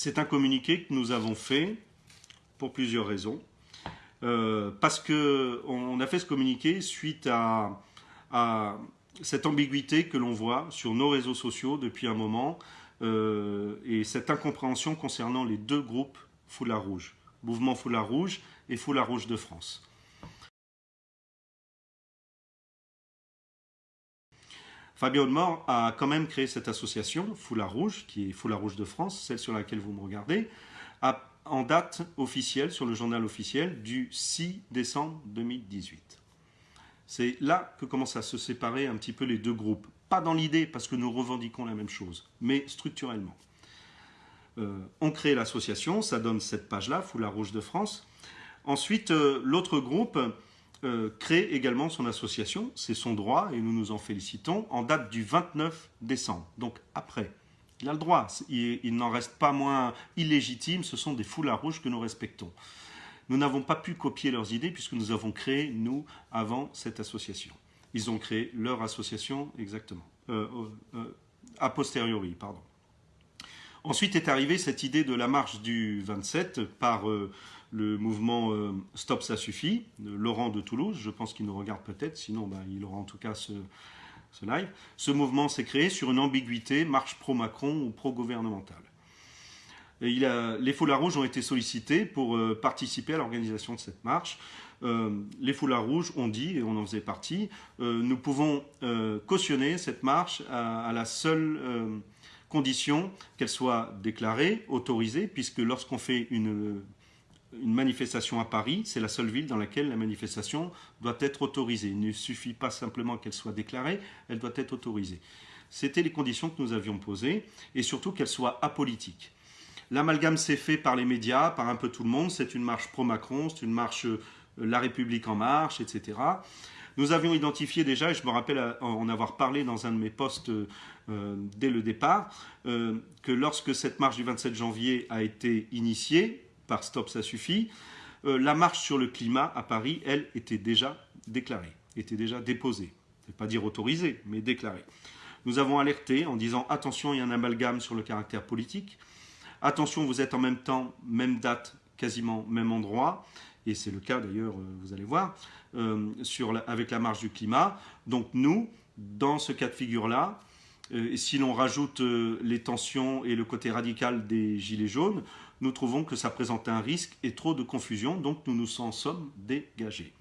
C'est un communiqué que nous avons fait pour plusieurs raisons. Euh, parce qu'on a fait ce communiqué suite à, cette ambiguïté que l'on voit sur nos réseaux sociaux depuis un moment euh, et cette incompréhension concernant les deux groupes Foulard Rouge, Mouvement Foulard Rouge et Foulard Rouge de France. Fabien Audemort a quand même créé cette association, Foulard Rouge, qui est Foulard Rouge de France, celle sur laquelle vous me regardez, en date officielle, sur le journal officiel, du 6 décembre 2018. C'est là que commencent à se séparer un petit peu les deux groupes. Pas dans l'idée, parce que nous revendiquons la même chose, mais structurellement. Euh, on crée l'association, ça donne cette page-là, Foulard Rouge de France. Ensuite, euh, l'autre groupe euh, crée également son association, c'est son droit et nous nous en félicitons, en date du 29 décembre, donc après. Il a le droit, il, n'en reste pas moins illégitime, ce sont des foulards rouges que nous respectons. Nous n'avons pas pu copier leurs idées puisque nous avons créé, nous, avant cette association. Ils ont créé leur association exactement, euh, euh, a posteriori, pardon. Ensuite est arrivée cette idée de la marche du 27 par le mouvement euh, Stop ça suffit, de Laurent de Toulouse, je pense qu'il nous regarde peut-être, sinon ben, il aura en tout cas ce, live. Ce mouvement s'est créé sur une ambiguïté, marche pro-Macron ou pro-gouvernementale. les foulards rouges ont été sollicités pour euh, participer à l'organisation de cette marche. Euh, les foulards rouges ont dit, et on en faisait partie, nous pouvons cautionner cette marche à la seule condition qu'elle soit déclarée, autorisée, puisque lorsqu'on fait une une manifestation à Paris, c'est la seule ville dans laquelle la manifestation doit être autorisée. Il ne suffit pas simplement qu'elle soit déclarée, elle doit être autorisée. C'était les conditions que nous avions posées, et surtout qu'elle soit apolitique. L'amalgame s'est fait par les médias, par un peu tout le monde, c'est une marche pro-Macron, c'est une marche euh, La République en marche, etc. Nous avions identifié déjà, et je me rappelle en avoir parlé dans un de mes postes euh, dès le départ, euh, que lorsque cette marche du 27 janvier a été initiée, par Stop ça suffit, euh, la marche sur le climat à Paris, elle, était déjà déclarée, était déjà déposée. Je ne pas dire autorisée, mais déclarée. Nous avons alerté en disant attention, il y a un amalgame sur le caractère politique. Attention, vous êtes en même temps, même date, quasiment même endroit. Et c'est le cas d'ailleurs, vous allez voir, avec la marche du climat. Donc nous, dans ce cas de figure-là, si l'on rajoute les tensions et le côté radical des gilets jaunes, nous trouvons que ça présente un risque et trop de confusion, donc nous nous en sommes dégagés.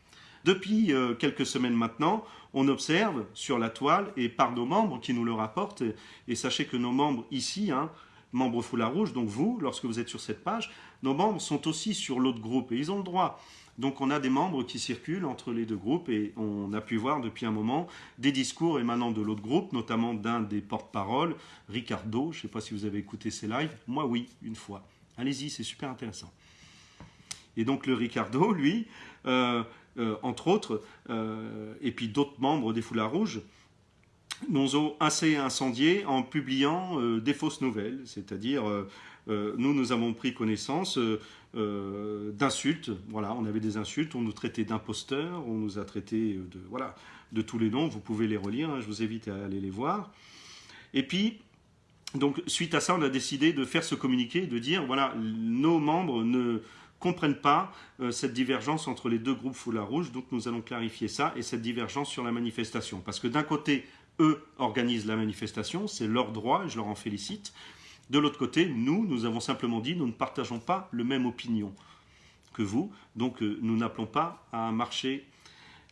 Depuis euh, quelques semaines maintenant, on observe sur la toile et par nos membres qui nous le rapportent, et, sachez que nos membres ici, hein, membres Foulard Rouge, donc vous, lorsque vous êtes sur cette page, nos membres sont aussi sur l'autre groupe et ils ont le droit. Donc on a des membres qui circulent entre les deux groupes et on a pu voir depuis un moment des discours émanant de l'autre groupe, notamment d'un des porte-paroles, Ricardo, je ne sais pas si vous avez écouté ces lives, moi oui, une fois. Allez-y, c'est super intéressant. Et donc le Ricardo, lui, euh, euh, entre autres, euh, et puis d'autres membres des Foulards Rouges, ont assez incendiés en publiant des fausses nouvelles, c'est-à-dire nous, nous avons pris connaissance d'insultes, voilà, on avait des insultes, on nous traitait d'imposteurs, on nous a traités de, voilà, de tous les noms, vous pouvez les relire, hein, je vous invite à aller les voir. Et puis, donc, suite à ça, on a décidé de faire ce communiqué, de dire, voilà, nos membres ne comprennent pas euh, cette divergence entre les deux groupes Foulard Rouge, donc nous allons clarifier ça, et cette divergence sur la manifestation. Parce que d'un côté, eux organisent la manifestation, c'est leur droit, et je leur en félicite. De l'autre côté, nous, nous avons simplement dit, nous ne partageons pas le même opinion que vous, donc euh, nous n'appelons pas à un marché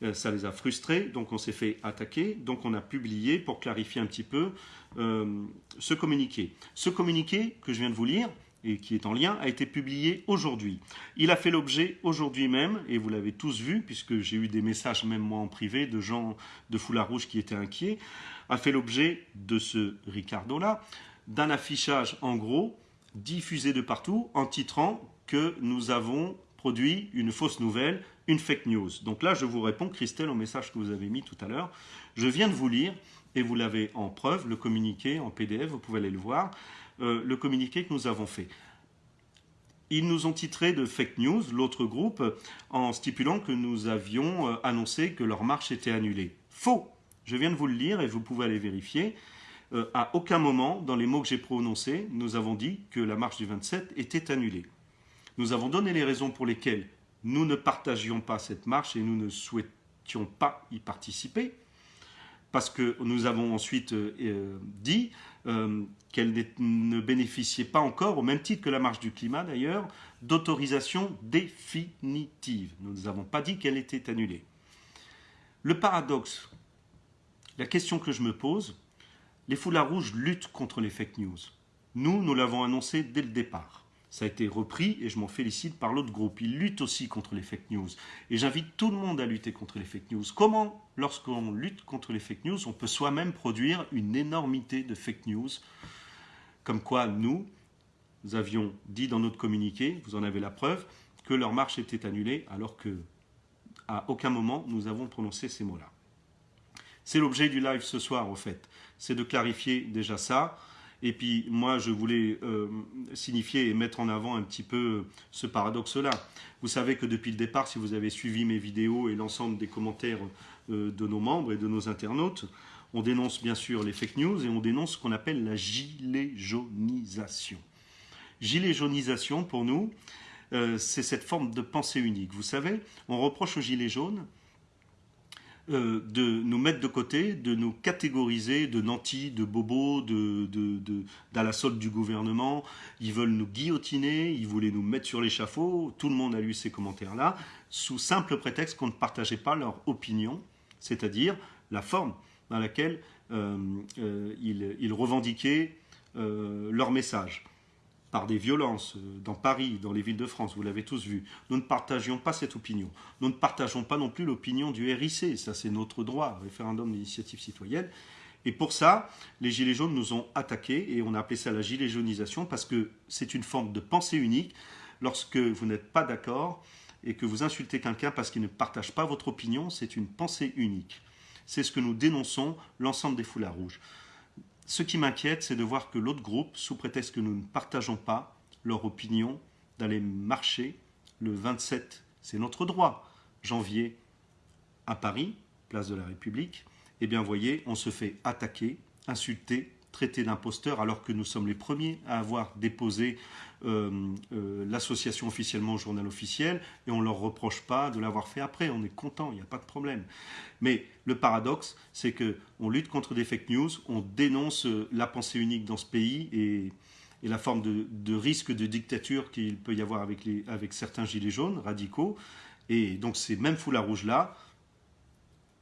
euh, ça les a frustrés, donc on s'est fait attaquer, donc on a publié pour clarifier un petit peu euh, ce communiqué. Ce communiqué que je viens de vous lire, et qui est en lien, a été publié aujourd'hui. Il a fait l'objet aujourd'hui même, et vous l'avez tous vu, puisque j'ai eu des messages, même moi en privé, de gens de Foulard Rouge qui étaient inquiets, a fait l'objet de ce Ricardo-là, d'un affichage en gros, diffusé de partout, en titrant que nous avons produit une fausse nouvelle, une fake news. Donc là, je vous réponds, Christelle, au message que vous avez mis tout à l'heure. Je viens de vous lire, et vous l'avez en preuve, le communiqué en PDF, vous pouvez aller le voir, euh, le communiqué que nous avons fait. Ils nous ont titré de fake news, l'autre groupe, en stipulant que nous avions euh, annoncé que leur marche était annulée. Faux Je viens de vous le lire et vous pouvez aller vérifier. euh, à aucun moment, dans les mots que j'ai prononcés, nous avons dit que la marche du 27 était annulée. Nous avons donné les raisons pour lesquelles nous ne partagions pas cette marche et nous ne souhaitions pas y participer, parce que nous avons ensuite euh, dit euh, qu'elle ne bénéficiait pas encore, au même titre que la marche du climat d'ailleurs, d'autorisation définitive. Nous n'avons pas dit qu'elle était annulée. Le paradoxe, la question que je me pose, les foulards rouges luttent contre les fake news. Nous, nous l'avons annoncé dès le départ. Ça a été repris et je m'en félicite par l'autre groupe. Ils luttent aussi contre les fake news. Et j'invite tout le monde à lutter contre les fake news. Comment, lorsqu'on lutte contre les fake news, on peut soi-même produire une énormité de fake news Comme quoi, nous, nous avions dit dans notre communiqué, vous en avez la preuve, que leur marche était annulée, alors que à aucun moment nous avons prononcé ces mots-là. C'est l'objet du live ce soir, en fait. C'est de clarifier déjà ça. Et puis moi, je voulais euh, signifier et mettre en avant un petit peu ce paradoxe-là. Vous savez que depuis le départ, si vous avez suivi mes vidéos et l'ensemble des commentaires euh, de nos membres et de nos internautes, on dénonce bien sûr les fake news et on dénonce ce qu'on appelle la gilet jaunisation. Gilet jaunisation, pour nous, euh, c'est cette forme de pensée unique. Vous savez, on reproche aux gilets jaunes euh, de nous mettre de côté, de nous catégoriser de nantis, de bobos, de, de, d'à la solde du gouvernement. Ils veulent nous guillotiner, ils voulaient nous mettre sur l'échafaud. Tout le monde a lu ces commentaires-là, sous simple prétexte qu'on ne partageait pas leur opinion, c'est-à-dire la forme dans laquelle euh, euh, ils, revendiquaient leur message par des violences euh, dans Paris, dans les villes de France, vous l'avez tous vu. Nous ne partagions pas cette opinion. Nous ne partageons pas non plus l'opinion du RIC, ça c'est notre droit, référendum d'initiative citoyenne. Et pour ça, les Gilets jaunes nous ont attaqués et on a appelé ça la gilet jaunisation parce que c'est une forme de pensée unique. Lorsque vous n'êtes pas d'accord et que vous insultez quelqu'un parce qu'il ne partage pas votre opinion, c'est une pensée unique. C'est ce que nous dénonçons, l'ensemble des foulards rouges. Ce qui m'inquiète, c'est de voir que l'autre groupe, sous prétexte que nous ne partageons pas leur opinion, d'aller marcher le 27, c'est notre droit, janvier, à Paris, place de la République, eh bien, voyez, on se fait attaquer, insulter, traiter d'imposteur, alors que nous sommes les premiers à avoir déposé euh, euh, l'association officiellement au journal officiel, et on ne leur reproche pas de l'avoir fait après, on est content, il n'y a pas de problème. Mais le paradoxe, c'est qu'on lutte contre des fake news, on dénonce euh, la pensée unique dans ce pays, et, la forme de, risque de dictature qu'il peut y avoir avec, avec certains gilets jaunes radicaux, et donc ces mêmes foulards rouges-là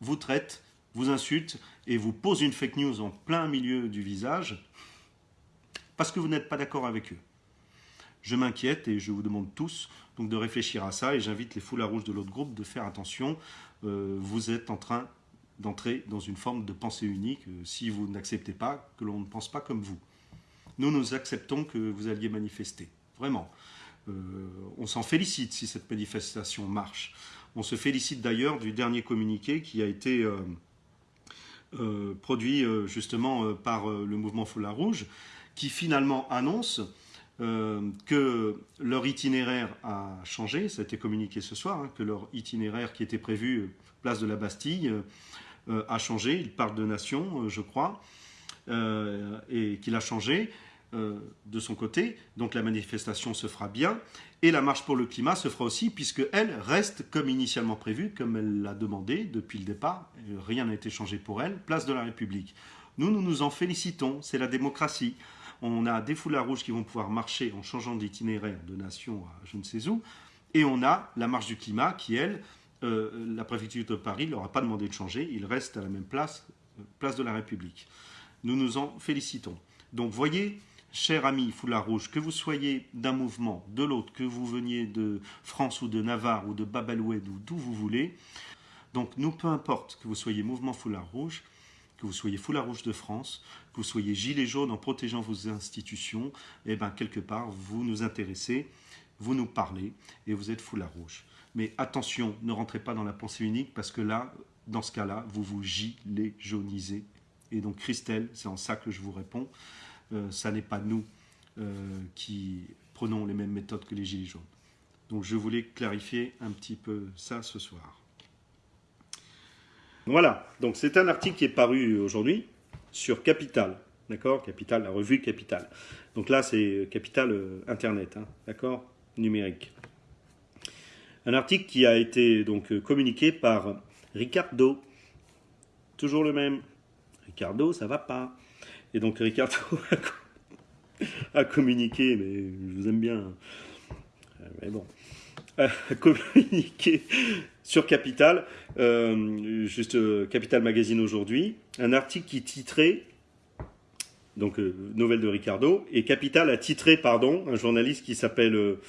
vous traitent vous insulte et vous pose une fake news en plein milieu du visage parce que vous n'êtes pas d'accord avec eux. Je m'inquiète et je vous demande tous de réfléchir à ça et j'invite les foulards rouges de l'autre groupe de faire attention. Euh, vous êtes en train d'entrer dans une forme de pensée unique euh, si vous n'acceptez pas que l'on ne pense pas comme vous. Nous, nous acceptons que vous alliez manifester. Vraiment. Euh, on s'en félicite si cette manifestation marche. On se félicite d'ailleurs du dernier communiqué qui a été produit euh, justement euh, par le mouvement Foulard Rouge, qui finalement annonce que leur itinéraire a changé, ça a été communiqué ce soir, hein, que leur itinéraire qui était prévu place de la Bastille a changé, il parle de nation, je crois, et qu'il a changé de son côté, donc la manifestation se fera bien, et la marche pour le climat se fera aussi, puisqu'elle reste comme initialement prévu, comme elle l'a demandé depuis le départ. Rien n'a été changé pour elle. Place de la République. Nous, nous nous en félicitons. C'est la démocratie. On a des foulards rouges qui vont pouvoir marcher en changeant d'itinéraire de nation à je ne sais où. Et on a la marche du climat qui, elle, euh, la préfecture de Paris ne leur a pas demandé de changer. Il reste à la même place, euh, place de la République. Nous nous en félicitons. Donc, voyez, Cher ami Foulard Rouge, que vous soyez d'un mouvement, de l'autre, que vous veniez de France ou de Navarre ou de Babaloued ou d'où vous voulez, donc nous, peu importe que vous soyez mouvement Foulard Rouge, que vous soyez Foulard Rouge de France, que vous soyez gilet jaune en protégeant vos institutions, eh bien quelque part, vous nous intéressez, vous nous parlez et vous êtes Foulard Rouge. Mais attention, ne rentrez pas dans la pensée unique parce que là, dans ce cas-là, vous vous gilet jaunisez. Et donc Christelle, c'est en ça que je vous réponds. Euh, ça n'est pas nous euh, qui prenons les mêmes méthodes que les Gilets jaunes. Donc je voulais clarifier un petit peu ça ce soir. Voilà, donc c'est un article qui est paru aujourd'hui sur Capital. D'accord? Capital, la revue Capital. Donc là, c'est Capital euh, Internet, hein, d'accord? Numérique. Un article qui a été donc communiqué par Ricardo. Toujours le même. Ricardo, ça va pas. Et donc Ricardo a communiqué, mais je vous aime bien. Euh, mais bon. A communiqué sur Capital, juste Capital Magazine aujourd'hui, un article qui titrait donc euh, nouvelle de Ricardo, et Capital a titré, pardon, un journaliste qui s'appelle euh,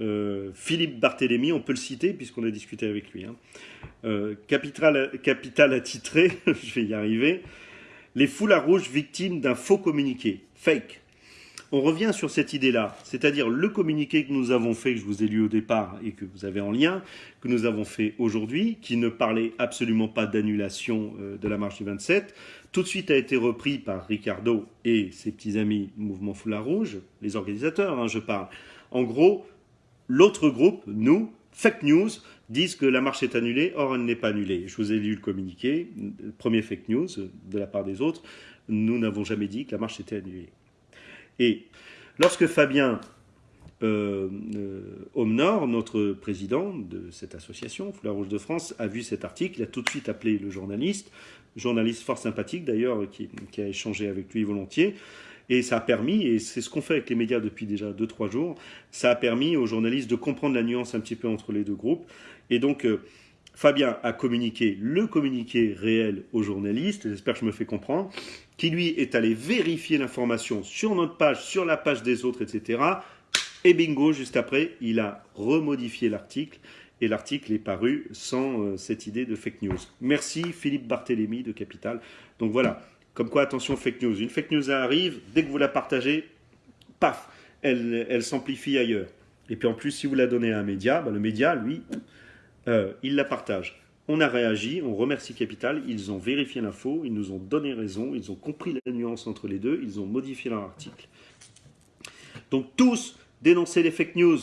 euh, Philippe Barthélémy, on peut le citer puisqu'on a discuté avec lui. Hein. Capital, Capital a titré, je vais y arriver, les foulards rouges victimes d'un faux communiqué, fake. On revient sur cette idée-là, c'est-à-dire le communiqué que nous avons fait, que je vous ai lu au départ et que vous avez en lien, que nous avons fait aujourd'hui, qui ne parlait absolument pas d'annulation de la marche du 27, tout de suite a été repris par Ricardo et ses petits amis Mouvement Foulard Rouge, les organisateurs, hein, je parle. En gros, l'autre groupe, nous, fake news, disent que la marche est annulée, or elle n'est pas annulée. Je vous ai lu le communiqué, premier fake news de la part des autres, nous n'avons jamais dit que la marche était annulée. Et lorsque Fabien euh, euh notre président de cette association, Foulard Rouge de France, a vu cet article, il a tout de suite appelé le journaliste, journaliste fort sympathique d'ailleurs, qui, a échangé avec lui volontiers. Et ça a permis, et c'est ce qu'on fait avec les médias depuis déjà 2-3 jours, ça a permis aux journalistes de comprendre la nuance un petit peu entre les deux groupes. Et donc, euh, Fabien a communiqué le communiqué réel aux journalistes, j'espère que je me fais comprendre, qui lui est allé vérifier l'information sur notre page, sur la page des autres, etc. Et bingo, juste après, il a remodifié l'article et l'article est paru sans euh, cette idée de fake news. Merci Philippe Barthélémy de Capital. Donc voilà, comme quoi attention fake news. Une fake news arrive, dès que vous la partagez, paf, elle, s'amplifie ailleurs. Et puis en plus, si vous la donnez à un média, bah, le média, lui, euh, il la partage. On a réagi, on remercie Capital, ils ont vérifié l'info, ils nous ont donné raison, ils ont compris la nuance entre les deux, ils ont modifié leur article. Donc tous, dénoncez les fake news,